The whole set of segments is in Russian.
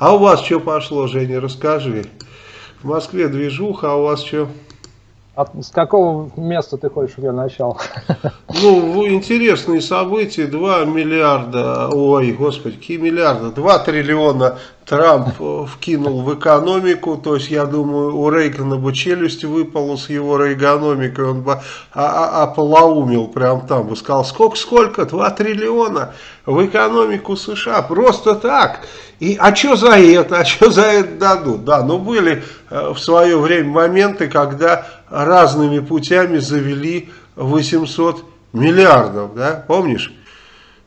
А у вас что пошло, Женя, расскажи. В Москве движуха, а у вас что? От, с какого места ты хочешь, чтобы я начал? Ну, интересные события. 2 миллиарда, ой, господи, какие миллиарды? 2 триллиона Трамп э, вкинул в экономику. То есть, я думаю, у Рейгана бы челюсть выпала с его рейгономикой. Он бы ополоумил прям там. Бы сказал, сколько, сколько? 2 триллиона в экономику США. Просто так. И, а что за это? А что за это дадут? Да, ну были э, в свое время моменты, когда разными путями завели 800 миллиардов, да, помнишь?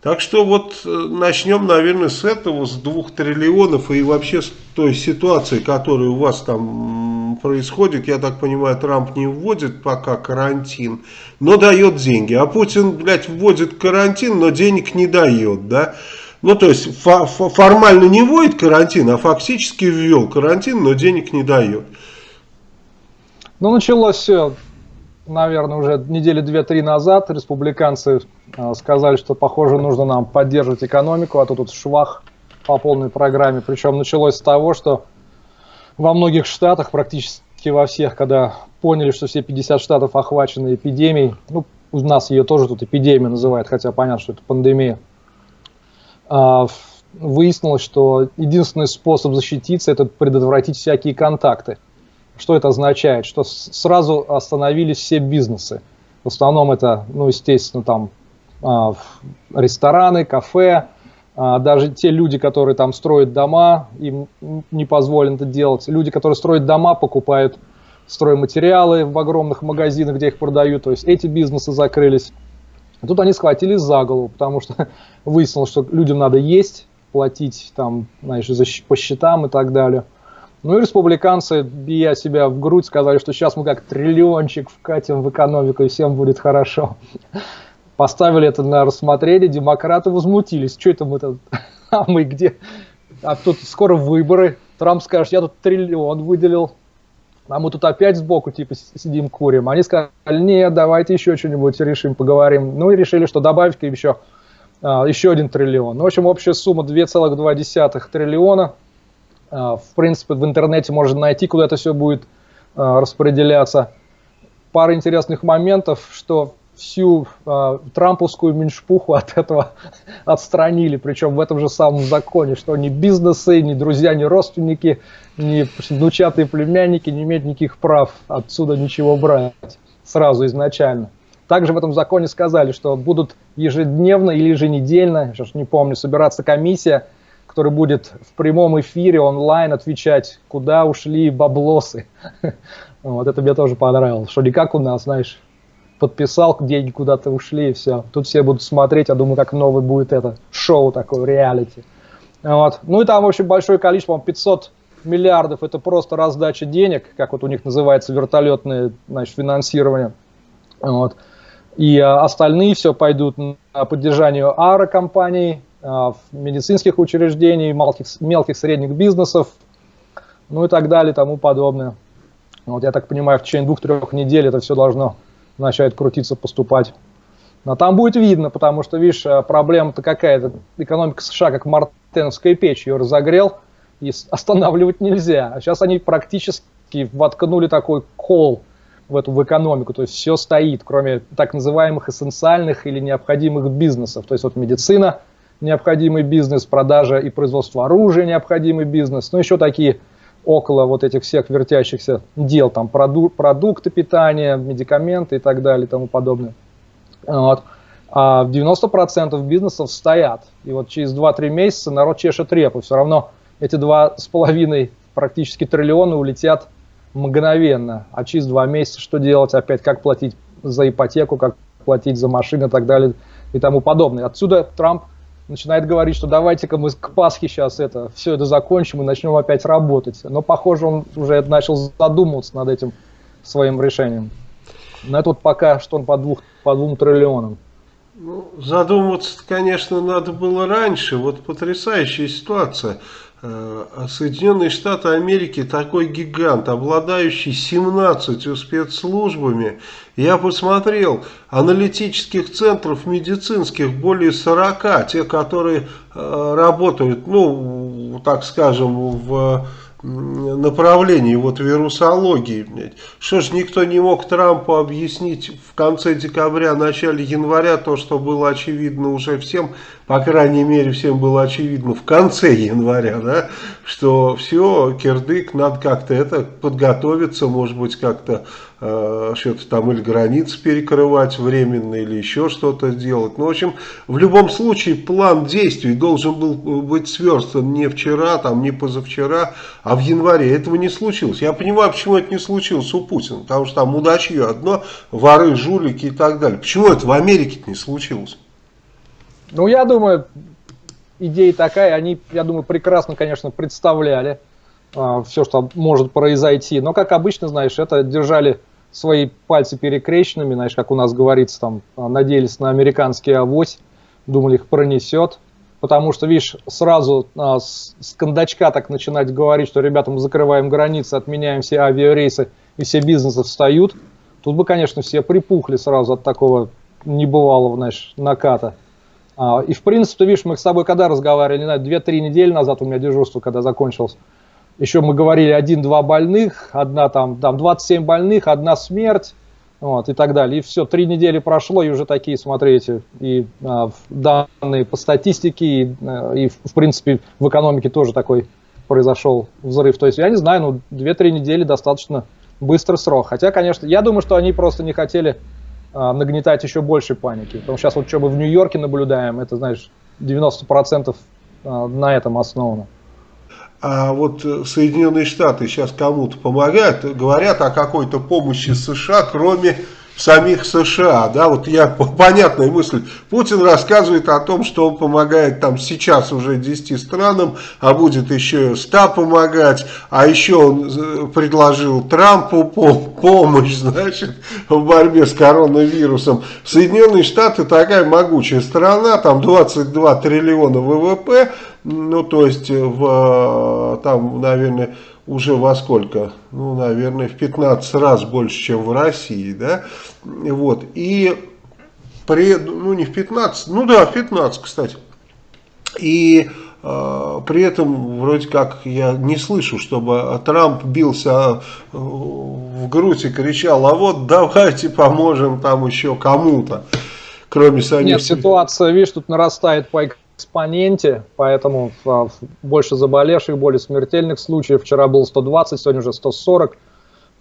Так что вот э, начнем, наверное, с этого, с двух триллионов и вообще с той ситуации, которая у вас там происходит. Я так понимаю, Трамп не вводит пока карантин, но дает деньги. А Путин, блядь, вводит карантин, но денег не дает, да. Ну, то есть формально не вводит карантин, а фактически ввел карантин, но денег не дает. Ну, началось все, наверное, уже недели две-три назад. Республиканцы э, сказали, что, похоже, нужно нам поддерживать экономику, а то тут швах по полной программе. Причем началось с того, что во многих штатах, практически во всех, когда поняли, что все 50 штатов охвачены эпидемией, ну, у нас ее тоже тут эпидемия называют, хотя понятно, что это пандемия, э, выяснилось, что единственный способ защититься – это предотвратить всякие контакты. Что это означает? Что сразу остановились все бизнесы. В основном это, ну, естественно, там а, рестораны, кафе, а, даже те люди, которые там строят дома, им не позволено это делать. Люди, которые строят дома, покупают стройматериалы в огромных магазинах, где их продают. То есть эти бизнесы закрылись. И тут они схватились за голову, потому что выяснилось, что людям надо есть, платить там, знаешь, по счетам и так далее. Ну и республиканцы, бия себя в грудь, сказали, что сейчас мы как триллиончик вкатим в экономику и всем будет хорошо. Поставили это на рассмотрение, демократы возмутились. Что это мы тут? А мы где? А тут скоро выборы. Трамп скажет, я тут триллион выделил. А мы тут опять сбоку типа сидим курим. Они сказали, нет, давайте еще что-нибудь решим, поговорим. Ну и решили, что добавить еще, а, еще один триллион. Ну, в общем, общая сумма 2,2 триллиона. А, в принципе, в интернете можно найти, куда это все будет а, распределяться. Пара интересных моментов, что всю э, трамповскую меньшпуху от этого отстранили, причем в этом же самом законе, что ни бизнесы, ни друзья, ни родственники, ни внучатые племянники не имеют никаких прав отсюда ничего брать сразу изначально. Также в этом законе сказали, что будут ежедневно или еженедельно, сейчас не помню, собираться комиссия, который будет в прямом эфире онлайн отвечать, куда ушли баблосы. Вот это мне тоже понравилось, что не как у нас, знаешь, подписал, деньги куда-то ушли и все. Тут все будут смотреть, я думаю, как новый будет это шоу такое, реалити. Вот. Ну и там, в общем, большое количество, 500 миллиардов, это просто раздача денег, как вот у них называется вертолетное значит, финансирование. Вот. И а, остальные все пойдут на поддержание аэрокомпаний, а, медицинских учреждений, мелких, мелких средних бизнесов, ну и так далее, тому подобное. Вот я так понимаю, в течение двух-трех недель это все должно начать крутиться, поступать. Но там будет видно, потому что, видишь, а, проблема-то какая-то. Экономика США, как мартеновская печь, ее разогрел, и останавливать нельзя. А сейчас они практически воткнули такой кол в эту в экономику, то есть все стоит, кроме так называемых эссенциальных или необходимых бизнесов. То есть вот медицина – необходимый бизнес, продажа и производство оружия необходимый бизнес, ну еще такие около вот этих всех вертящихся дел, там проду продукты питания, медикаменты и так далее и тому подобное. Вот. А 90% бизнесов стоят. И вот через 2-3 месяца народ чешет репу. Все равно эти 2,5 практически триллиона улетят мгновенно. А через 2 месяца что делать? Опять как платить за ипотеку, как платить за машины и так далее и тому подобное. Отсюда Трамп начинает говорить, что давайте-ка мы к Пасхе сейчас это, все это закончим и начнем опять работать. Но, похоже, он уже начал задумываться над этим своим решением. Но это вот пока что он по, двух, по двум триллионам. Ну, задумываться, конечно, надо было раньше. Вот потрясающая ситуация. Э, Соединенные Штаты Америки такой гигант, обладающий 17 спецслужбами. Я посмотрел, аналитических центров медицинских более 40, те, которые э, работают, ну, так скажем, в направлении вот вирусологии. Что ж никто не мог Трампу объяснить в конце декабря, начале января то, что было очевидно уже всем, по крайней мере всем было очевидно в конце января, да, что все, кирдык, надо как-то это подготовиться, может быть как-то что-то там или границы перекрывать временно, или еще что-то делать. Ну, в общем, в любом случае план действий должен был быть сверстан не вчера, там, не позавчера, а в январе. Этого не случилось. Я понимаю, почему это не случилось у Путина, потому что там мудачье одно, воры, жулики и так далее. Почему это в Америке не случилось? Ну, я думаю, идея такая, они, я думаю, прекрасно, конечно, представляли э, все, что может произойти. Но, как обычно, знаешь, это держали свои пальцы перекрещенными, знаешь, как у нас говорится, там, надеялись на американский авось, думали, их пронесет. Потому что, видишь, сразу а, с, с кондачка так начинать говорить, что, ребята, мы закрываем границы, отменяем все авиарейсы, и все бизнесы встают. Тут бы, конечно, все припухли сразу от такого небывалого, знаешь, наката. А, и, в принципе, видишь, мы с тобой когда разговаривали, не знаю, 2-3 недели назад у меня дежурство, когда закончилось, еще мы говорили один-два больных, одна там, там 27 больных, одна смерть, вот, и так далее. И все, три недели прошло, и уже такие, смотрите, и а, данные по статистике, и, а, и, в принципе, в экономике тоже такой произошел взрыв. То есть, я не знаю, ну, 2-3 недели достаточно быстрый срок. Хотя, конечно, я думаю, что они просто не хотели а, нагнетать еще больше паники. Потому что сейчас вот что мы в Нью-Йорке наблюдаем, это, знаешь, 90% а, на этом основано. А вот э, Соединенные Штаты сейчас кому-то помогают, говорят о какой-то помощи США, кроме самих США, да, вот я, понятная мысль, Путин рассказывает о том, что он помогает там сейчас уже 10 странам, а будет еще 100 помогать, а еще он э, предложил Трампу помощь, значит, в борьбе с коронавирусом. Соединенные Штаты такая могучая страна, там 22 триллиона ВВП, ну, то есть, в, там, наверное, уже во сколько? Ну, наверное, в 15 раз больше, чем в России, да? Вот, и при, ну, не в 15, ну да, в 15, кстати. И э, при этом, вроде как, я не слышу, чтобы Трамп бился э, в грудь и кричал, а вот давайте поможем там еще кому-то, кроме самих. Нет, ситуация, видишь, тут нарастает по экспоненте, поэтому а, больше заболевших, более смертельных случаев. Вчера было 120, сегодня уже 140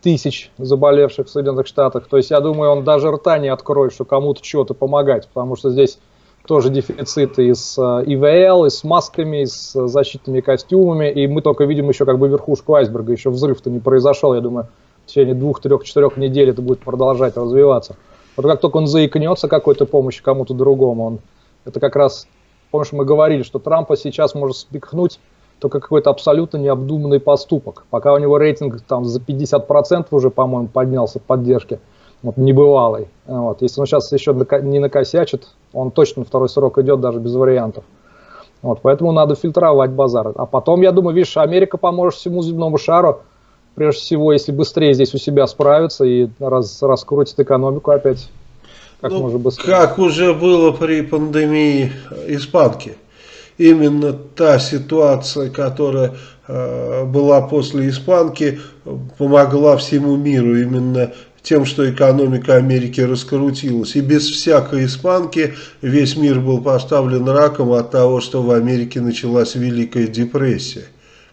тысяч заболевших в Соединенных Штатах. То есть я думаю, он даже рта не откроет, что кому-то чего-то помогать, потому что здесь тоже дефициты и с а, ИВЛ, и с масками, и с защитными костюмами, и мы только видим еще как бы верхушку айсберга, еще взрыв-то не произошел, я думаю, в течение двух, трех, четырех недель это будет продолжать развиваться. Вот как только он заикнется какой-то помощи кому-то другому, он, это как раз Помнишь, мы говорили, что Трампа сейчас может спихнуть только какой-то абсолютно необдуманный поступок. Пока у него рейтинг там за 50% уже, по-моему, поднялся в поддержке, вот, небывалый. Вот. Если он сейчас еще не накосячит, он точно второй срок идет даже без вариантов. Вот, поэтому надо фильтровать базар. А потом, я думаю, видишь, Америка поможет всему земному шару, прежде всего, если быстрее здесь у себя справится и раз, раскрутит экономику опять как ну, можно быстрее. Как уже было при пандемии испанки. Именно та ситуация, которая э, была после испанки, помогла всему миру. Именно тем, что экономика Америки раскрутилась. И без всякой испанки весь мир был поставлен раком от того, что в Америке началась Великая депрессия.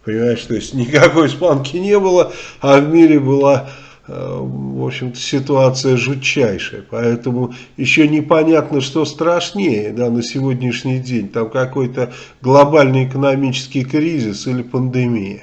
Понимаешь, то есть никакой испанки не было, а в мире была Э, в общем-то, ситуация жутчайшая. Поэтому еще непонятно, что страшнее да, на сегодняшний день. Там какой-то глобальный экономический кризис или пандемия.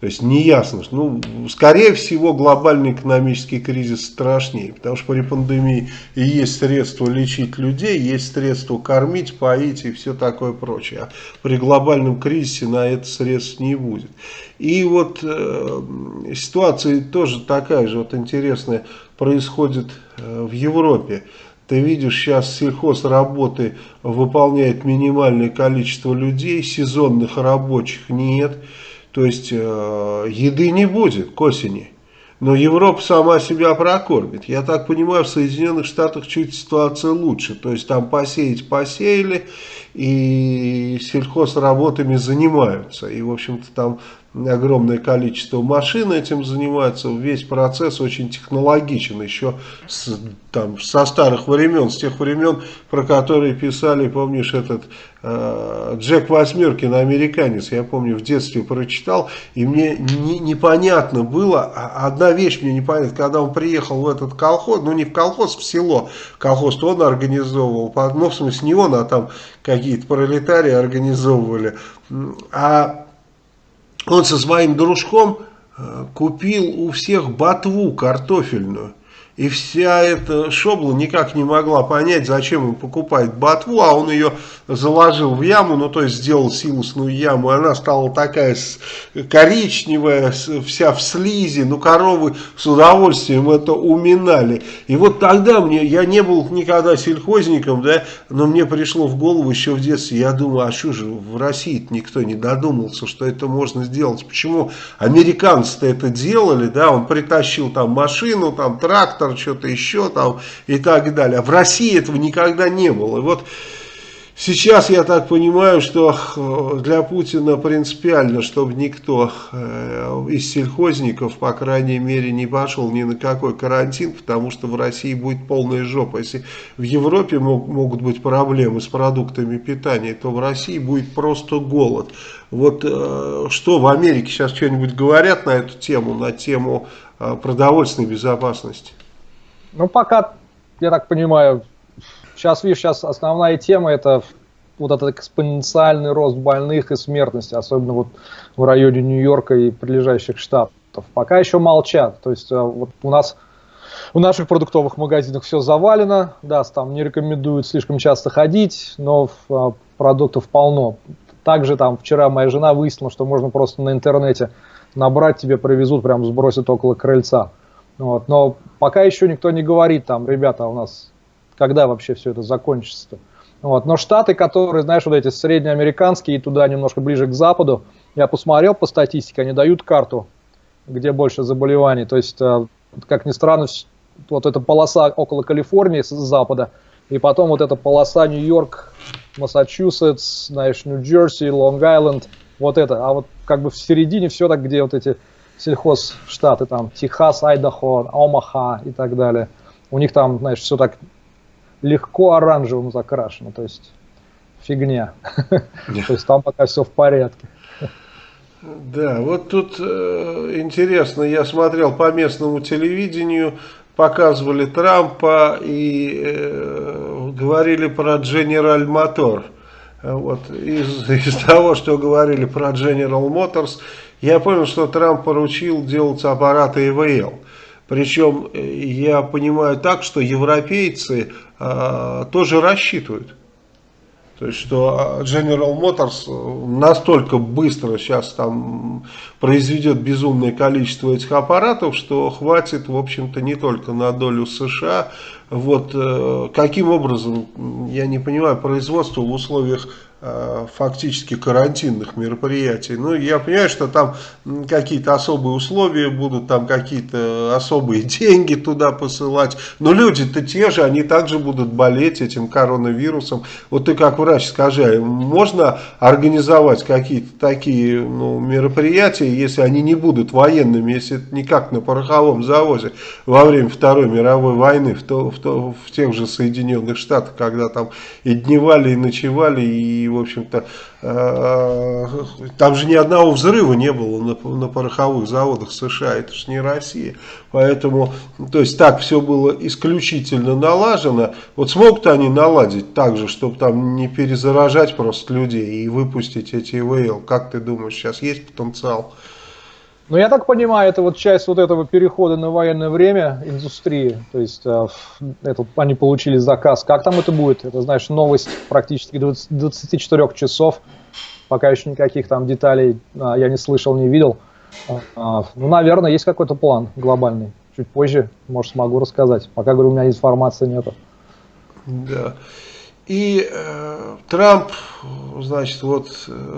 То есть неясно, ну, скорее всего, глобальный экономический кризис страшнее, потому что при пандемии и есть средства лечить людей, есть средства кормить, поить и все такое прочее. А при глобальном кризисе на это средств не будет. И вот э, ситуация тоже такая же вот интересная происходит э, в Европе. Ты видишь, сейчас сельхозработы выполняет минимальное количество людей, сезонных рабочих нет. То есть э, еды не будет к осени. Но Европа сама себя прокормит. Я так понимаю, в Соединенных Штатах чуть ситуация лучше. То есть там посеять посеяли, и сельхозработами занимаются. И, в общем-то, там огромное количество машин этим занимается, весь процесс очень технологичен, еще с, там, со старых времен, с тех времен, про которые писали, помнишь, этот э, Джек Восьмеркин, американец, я помню, в детстве прочитал, и мне не, непонятно было, а одна вещь мне непонятна, когда он приехал в этот колхоз, ну не в колхоз, в село, колхоз он организовывал, ну в смысле не он, а там какие-то пролетарии организовывали, а он со своим дружком э, купил у всех ботву картофельную. И вся эта шобла никак не могла понять, зачем он покупает ботву, а он ее заложил в яму, ну то есть сделал силосную яму, она стала такая коричневая, вся в слизи, ну коровы с удовольствием это уминали. И вот тогда мне, я не был никогда сельхозником, да, но мне пришло в голову еще в детстве, я думаю, а что же в России никто не додумался, что это можно сделать, почему американцы-то это делали, да, он притащил там машину, там трактор, трактор, что-то еще там и так далее. В России этого никогда не было. И вот сейчас я так понимаю, что э, для Путина принципиально, чтобы никто э, из сельхозников, по крайней мере, не пошел ни на какой карантин, потому что в России будет полная жопа. Если в Европе могут быть проблемы с продуктами питания, то в России будет просто голод. Вот э, что в Америке сейчас что-нибудь говорят на эту тему, на тему продовольственной безопасности? Ну, пока, я так понимаю, сейчас, видишь, сейчас основная тема это вот этот экспоненциальный рост больных и смертности, особенно вот в районе Нью-Йорка и прилежащих штатов. Пока еще молчат. То есть э, вот у нас в наших продуктовых магазинах все завалено, да, там не рекомендуют слишком часто ходить, но э, продуктов полно. Также там вчера моя жена выяснила, что можно просто на интернете набрать, тебе привезут, прям сбросят около крыльца. Вот. Но пока еще никто не говорит, там, ребята, у нас когда вообще все это закончится-то. Вот. Но штаты, которые, знаешь, вот эти среднеамериканские и туда немножко ближе к западу, я посмотрел по статистике, они дают карту, где больше заболеваний. То есть, э, как ни странно, вот эта полоса около Калифорнии с запада, и потом вот эта полоса Нью-Йорк, Массачусетс, знаешь, Нью-Джерси, Лонг-Айленд, вот это. А вот как бы в середине все так, где вот эти сельхозштаты, там, Техас, Айдахо, Омаха и так далее. У них там, знаешь, все так легко оранжевым закрашено, то есть фигня. То есть там пока все в порядке. Да, вот тут э, интересно, я смотрел по местному телевидению, показывали Трампа и э, говорили про General Motor. Вот, из, из того, что говорили про General Motors, я понял, что Трамп поручил делать аппараты ИВЛ. Причем э, я понимаю так, что европейцы э, тоже рассчитывают. То есть, что а, General Motors э, настолько быстро сейчас там произведет безумное количество этих аппаратов, что хватит, в общем-то, не только на долю США. Вот э, каким образом, я не понимаю, производство в условиях Э, фактически карантинных мероприятий. Ну, я понимаю, что там какие-то особые условия будут, там какие-то особые деньги туда посылать, но люди-то те же, они также будут болеть этим коронавирусом. Вот ты как врач скажи, можно организовать какие-то такие ну, мероприятия, если они не будут военными, если это не как на пороховом заводе во время Второй мировой войны в, то, в, то, в тех же Соединенных Штатах, когда там и дневали, и ночевали, и в общем-то, э, там же ни одного взрыва не было на, на пороховых заводах США, это же не Россия. Поэтому, то есть так все было исключительно налажено. Вот смогут они наладить так же, чтобы там не перезаражать просто людей и выпустить эти ИВЛ? Как ты думаешь, сейчас есть потенциал? Ну, я так понимаю, это вот часть вот этого перехода на военное время индустрии. То есть э, это, они получили заказ. Как там это будет? Это, знаешь, новость практически 20, 24 часов. Пока еще никаких там деталей э, я не слышал, не видел. Э, ну, наверное, есть какой-то план глобальный. Чуть позже, может, смогу рассказать. Пока, говорю, у меня информации нету. Да. И э, Трамп, значит, вот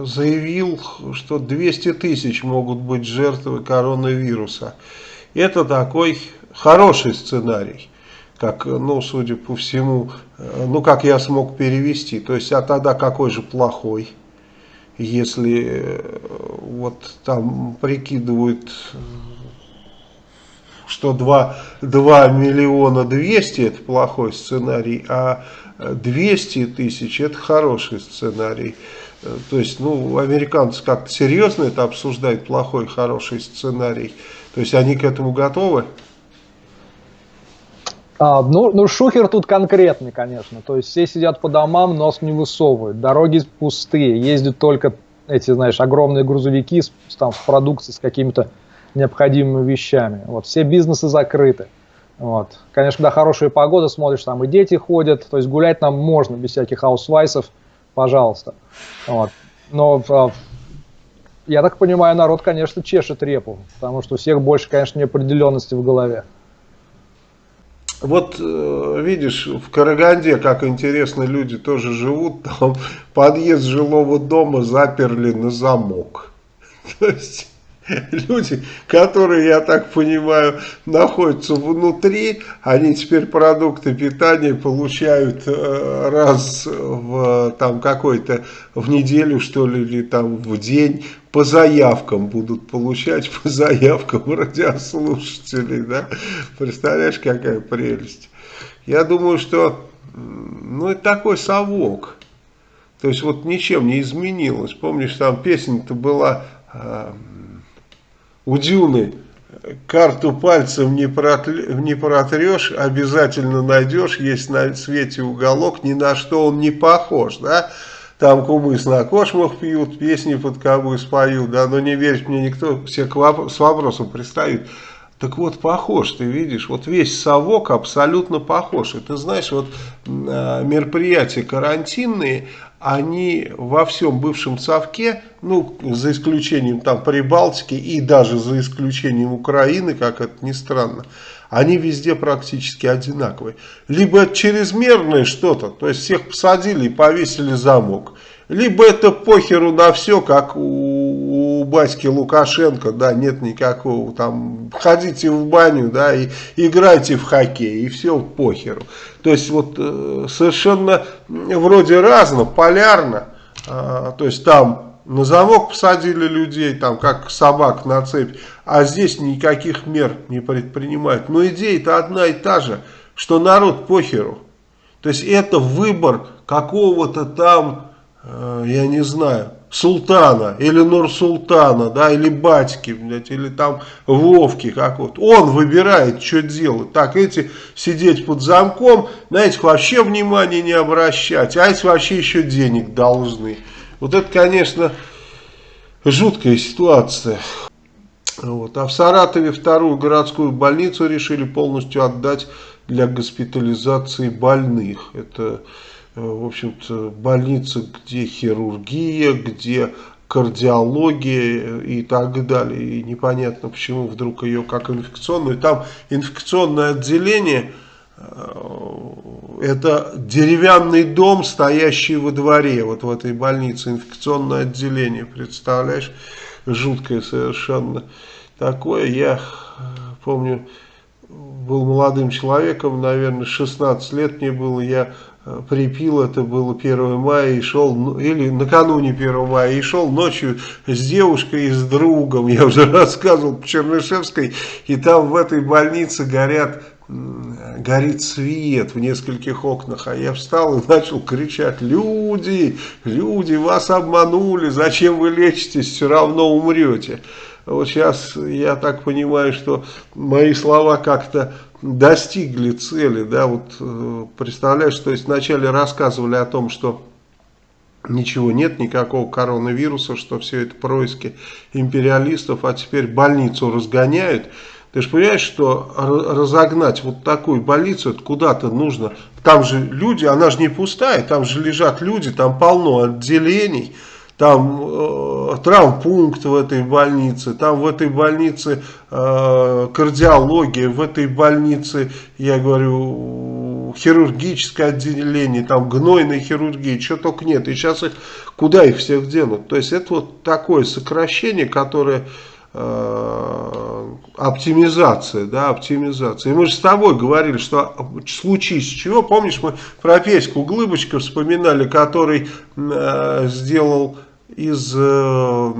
заявил, что 200 тысяч могут быть жертвы коронавируса. Это такой хороший сценарий. как, ну, судя по всему, э, ну, как я смог перевести. То есть, а тогда какой же плохой? Если э, вот там прикидывают, что 2, 2 миллиона 200 это плохой сценарий, а 200 тысяч это хороший сценарий. Э, то есть, ну, американцы как-то серьезно это обсуждают, плохой, хороший сценарий. То есть, они к этому готовы? А, ну, ну, шухер тут конкретный, конечно. То есть все сидят по домам, нос не высовывают, дороги пустые, ездят только эти, знаешь, огромные грузовики с, там, с продукцией, с какими-то необходимыми вещами. Вот, все бизнесы закрыты. Вот. Конечно, когда хорошая погода, смотришь, там и дети ходят, то есть гулять нам можно без всяких аусвайсов, пожалуйста. Вот. Но а, я так понимаю, народ, конечно, чешет репу, потому что у всех больше, конечно, неопределенности в голове. Вот э, видишь, в Караганде, как интересно, люди тоже живут, там подъезд жилого дома заперли на замок. То есть люди, которые, я так понимаю, находятся внутри, они теперь продукты питания получают э, раз в там какой-то в неделю, что ли, или там в день по заявкам будут получать, по заявкам радиослушателей, да? Представляешь, какая прелесть. Я думаю, что, ну, это такой совок. То есть, вот ничем не изменилось. Помнишь, там песня-то была э, у Дюны. Карту пальцем не, протле, не протрешь, обязательно найдешь, есть на свете уголок, ни на что он не похож, да? там кумыс на кошмах пьют, песни под кобы споют, да, но не верит мне никто, все к воп с вопросом пристают. Так вот, похож, ты видишь, вот весь совок абсолютно похож. И ты знаешь, вот э, мероприятия карантинные, они во всем бывшем совке, ну, за исключением там Прибалтики и даже за исключением Украины, как это ни странно, они везде практически одинаковые. Либо чрезмерное что-то, то есть всех посадили и повесили замок. Либо это похеру на все, как у, у батьки Лукашенко, да, нет никакого, там, ходите в баню, да, и играйте в хоккей, и все похеру. То есть вот э, совершенно вроде разно, полярно, э, то есть там на замок посадили людей, там как собак на цепь, а здесь никаких мер не предпринимают. Но идея-то одна и та же, что народ похеру. То есть это выбор какого-то там, э, я не знаю, султана или Нур-Султана, да, или батьки, блядь, или там Вовки какого-то. Он выбирает, что делать. Так, эти сидеть под замком, на этих вообще внимания не обращать, а эти вообще еще денег должны. Вот это, конечно, жуткая ситуация. Вот. А в Саратове вторую городскую больницу решили полностью отдать для госпитализации больных. Это, в общем-то, больница, где хирургия, где кардиология и так далее. И непонятно, почему вдруг ее как инфекционную. Там инфекционное отделение – это деревянный дом, стоящий во дворе, вот в этой больнице, инфекционное отделение, представляешь, жуткое совершенно. Такое я помню, был молодым человеком, наверное, 16 лет мне было, я э, припил, это было 1 мая, и шел, ну, или накануне 1 мая, и шел ночью с девушкой и с другом, я уже рассказывал по Чернышевской, и там в этой больнице горят горит свет в нескольких окнах, а я встал и начал кричать, люди, люди, вас обманули, зачем вы лечитесь, все равно умрете. Вот сейчас я так понимаю, что мои слова как-то достигли цели, да, вот э, представляешь, то есть вначале рассказывали о том, что ничего нет, никакого коронавируса, что все это происки империалистов, а теперь больницу разгоняют, ты же понимаешь, что разогнать вот такую больницу, куда-то нужно. Там же люди, она же не пустая, там же лежат люди, там полно отделений. Там э, травмпункт в этой больнице, там в этой больнице э, кардиология, в этой больнице, я говорю, хирургическое отделение, там гнойной хирургии, чего только нет. И сейчас их, куда их всех денут? То есть это вот такое сокращение, которое э, оптимизация, да, оптимизация. И мы же с тобой говорили, что в случае с чего, помнишь, мы про Пеську Глыбочка вспоминали, который э, сделал из э,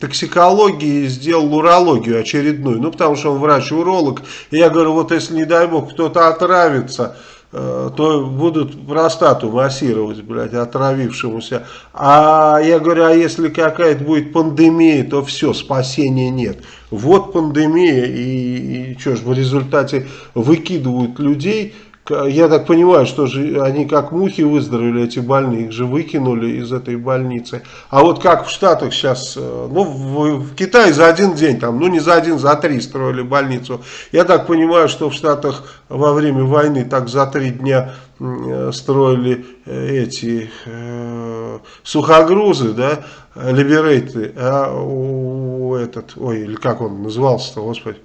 токсикологии сделал урологию очередную, ну потому что он врач-уролог, и я говорю, вот если не дай бог кто-то отравится, Э, то будут простату массировать, блядь, отравившемуся. А я говорю, а если какая-то будет пандемия, то все, спасения нет. Вот пандемия, и, и что ж, в результате выкидывают людей, я так понимаю, что же они как мухи выздоровели, эти больные, их же выкинули из этой больницы. А вот как в Штатах сейчас, э, ну в, в Китае за один день, там, ну не за один, за три строили больницу. Я так понимаю, что в Штатах во время войны так за три дня э, строили э, эти э, сухогрузы, да, либерейты, а у этот, ой, или как он назывался-то, господи,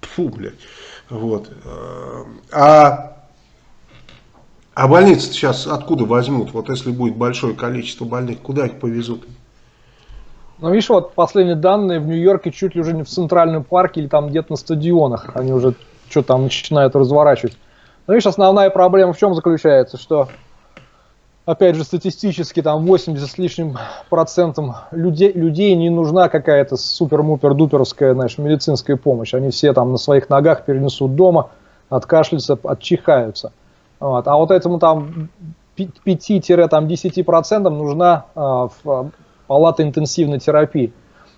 фу, блядь. Вот. А а больницы сейчас откуда возьмут? Вот если будет большое количество больных, куда их повезут? Ну, видишь, вот последние данные в Нью-Йорке чуть ли уже не в центральном парке или там где-то на стадионах. Они уже что там начинают разворачивать. Но видишь, основная проблема в чем заключается, что, опять же, статистически там 80 с лишним процентом людей, людей не нужна какая-то супер-мупер-дуперская, знаешь, медицинская помощь. Они все там на своих ногах перенесут дома, откашляются, отчихаются. Вот. А вот этому там 5-10% нужна э, палата интенсивной терапии.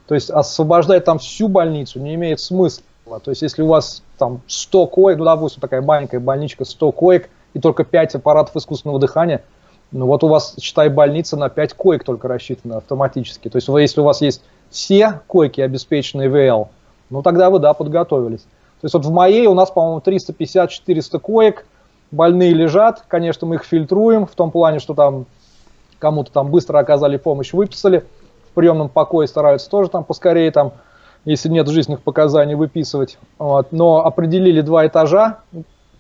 То есть освобождать там всю больницу не имеет смысла. То есть если у вас там 100 коек, ну допустим такая маленькая больничка, 100 коек и только 5 аппаратов искусственного дыхания, ну вот у вас, считай, больница на 5 коек только рассчитана автоматически. То есть если у вас есть все койки, обеспеченные ВЛ, ну тогда вы, да, подготовились. То есть вот в моей у нас, по-моему, 350-400 коек, больные лежат, конечно, мы их фильтруем, в том плане, что там кому-то там быстро оказали помощь, выписали, в приемном покое стараются тоже там поскорее, там, если нет жизненных показаний, выписывать. Вот. Но определили два этажа,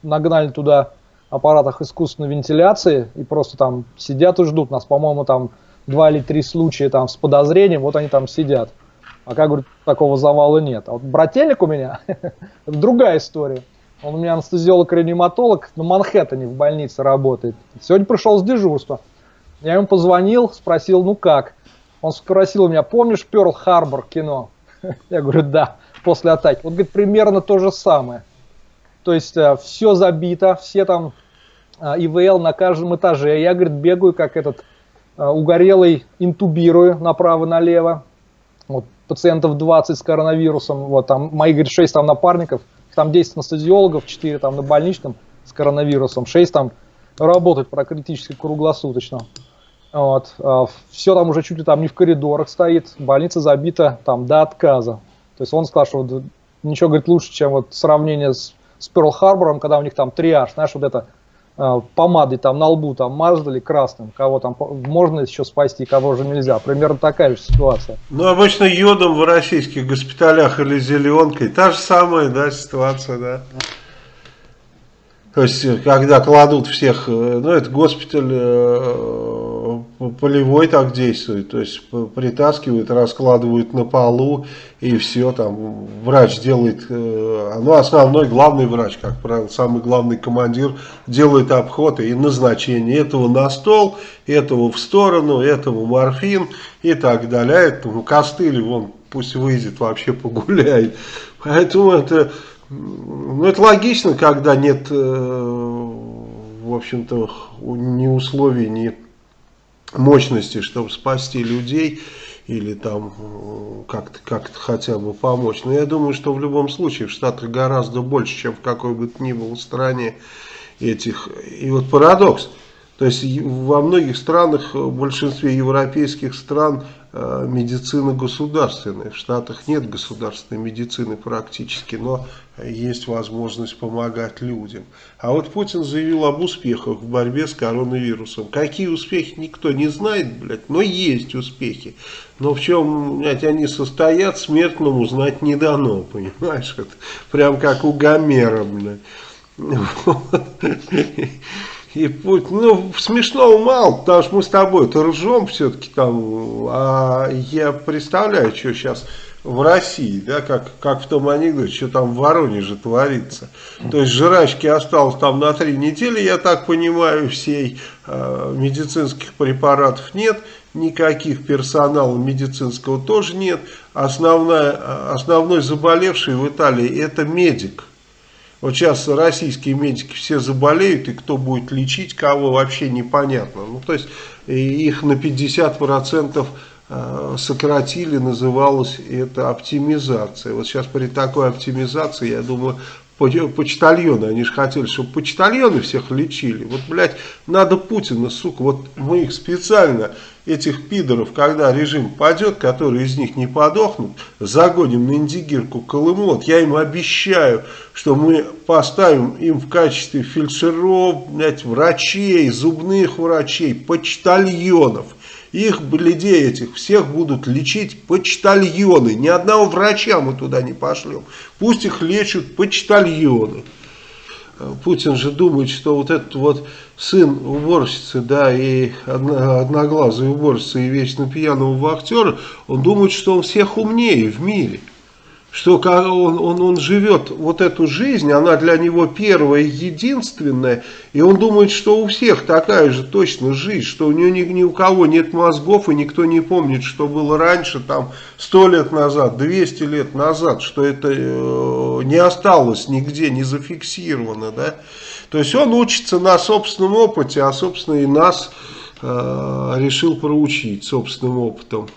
нагнали туда аппаратах искусственной вентиляции и просто там сидят и ждут нас, по-моему, там два или три случая там с подозрением, вот они там сидят. А как, говорю, такого завала нет. А вот брательник у меня, другая история. Он у меня анестезиолог-реаниматолог на Манхэттене в больнице работает. Сегодня пришел с дежурства. Я ему позвонил, спросил, ну как? Он спросил у меня, помнишь Перл Харбор кино? Я говорю, да, после атаки. Вот, говорит, примерно то же самое. То есть э, все забито, все там э, ИВЛ на каждом этаже. Я, говорит, бегаю, как этот э, угорелый, интубирую направо-налево. Вот, пациентов 20 с коронавирусом, вот там мои, говорит, 6 там напарников – там 10 анестезиологов, 4 там на больничном с коронавирусом, 6 там работают практически круглосуточно. Вот. А, Все там уже чуть ли там не в коридорах стоит, больница забита там до отказа. То есть он сказал, что ничего, говорит, лучше, чем вот сравнение с, с Перл-Харбором, когда у них там триаж, знаешь, вот это э, помадой там на лбу там мазали красным, кого там можно еще спасти, кого же нельзя. Примерно такая же ситуация. Ну, обычно йодом в российских госпиталях или зеленкой, та же самая, да, ситуация, да. То есть, когда кладут всех, э, ну, это госпиталь э, полевой так действует, то есть, притаскивают, раскладывают на полу, и все, там, врач делает, э, ну, основной, главный врач, как правило, самый главный командир, делает обход и назначение этого на стол, этого в сторону, этого морфин и так далее, а этому костыль, вон, пусть выйдет, вообще погуляет. Поэтому это ну, это логично, когда нет, э, в общем-то, ни условий, ни мощности, чтобы спасти людей или там э, как-то как, хотя бы помочь. Но я думаю, что в любом случае в Штатах гораздо больше, чем в какой бы то ни было стране этих. И вот парадокс. То есть во многих странах, в большинстве европейских стран Э, медицина государственная. В Штатах нет государственной медицины практически, но есть возможность помогать людям. А вот Путин заявил об успехах в борьбе с коронавирусом. Какие успехи, никто не знает, блядь, но есть успехи. Но в чем, блядь, они состоят, смертному знать не дано, понимаешь? Это прям как у Гомера, блядь. И путь, ну, смешного мало, потому что мы с тобой-то ржем все-таки там, а я представляю, что сейчас в России, да, как, как в том анекдоте, что там в Воронеже творится. То есть жрачки осталось там на три недели, я так понимаю, всей э, медицинских препаратов нет, никаких персонала медицинского тоже нет. Основная, основной заболевший в Италии это медик. Вот сейчас российские медики все заболеют, и кто будет лечить кого, вообще непонятно. Ну, то есть их на 50% Э, сократили, называлось это оптимизация. Вот сейчас при такой оптимизации, я думаю, почтальоны, они же хотели, чтобы почтальоны всех лечили. Вот, блядь, надо Путина, сука, вот мы их специально, этих пидоров, когда режим падет, которые из них не подохнут, загоним на индигирку Колыму, вот я им обещаю, что мы поставим им в качестве фельдшеров, блядь, врачей, зубных врачей, почтальонов, их, людей этих, всех будут лечить почтальоны. Ни одного врача мы туда не пошлем. Пусть их лечат почтальоны. Э, Путин же думает, что вот этот вот сын уборщицы, да, и одноглазый уборщица, и вечно пьяного вахтера, он думает, что он всех умнее в мире что он, он, он живет вот эту жизнь, она для него первая единственная, и он думает, что у всех такая же точно жизнь, что у него ни, ни у кого нет мозгов, и никто не помнит, что было раньше, там, сто лет назад, 200 лет назад, что это э, не осталось нигде, не зафиксировано, да. То есть он учится на собственном опыте, а, собственно, и нас э, решил проучить собственным опытом.